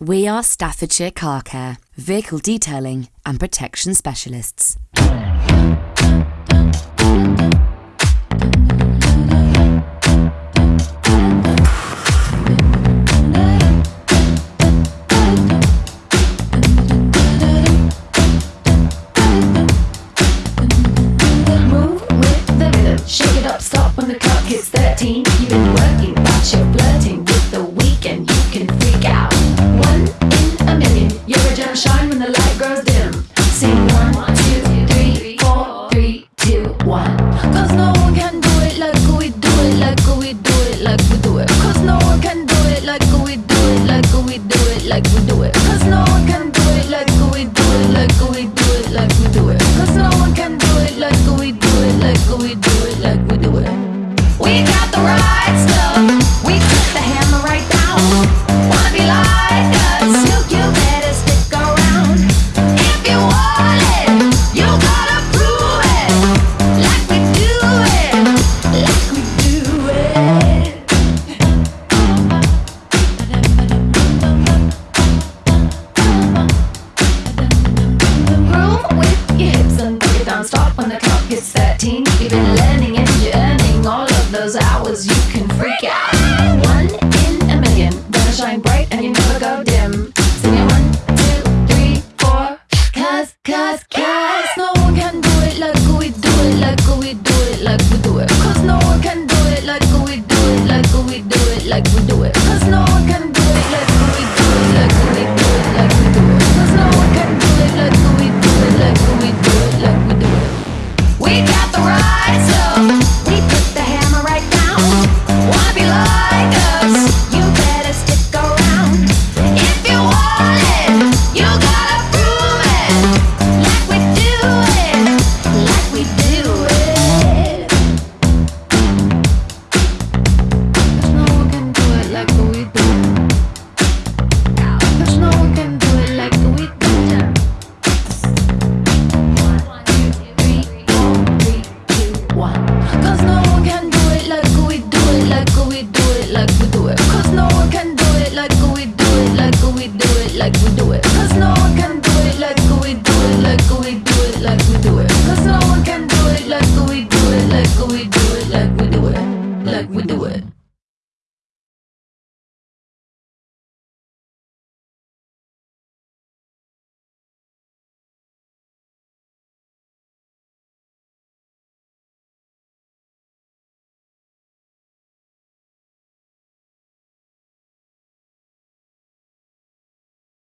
We are Staffordshire Car Care, vehicle detailing and protection specialists. do it. Cause no one can your hips and put it down. Stop when the clock hits 13. You've been learning and you're earning all of those hours. You can freak out. One in a million. Gonna shine bright and you never go dim. Sing it one, two, three, four. Cause, cause, cause. No one can do it like we do it, like we do it, like we do it. Cause no one can do it like we do it, like we do it, like we do it. Cause no one can